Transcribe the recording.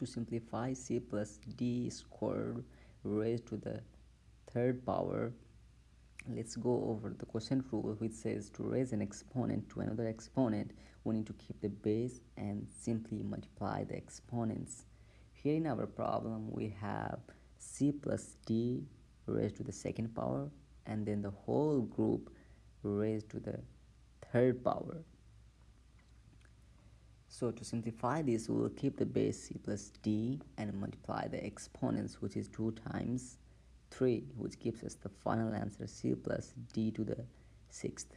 to simplify c plus d squared raised to the third power. Let's go over the quotient rule which says to raise an exponent to another exponent we need to keep the base and simply multiply the exponents. Here in our problem we have c plus d raised to the second power and then the whole group raised to the third power so to simplify this we will keep the base c plus d and multiply the exponents which is 2 times 3 which gives us the final answer c plus d to the sixth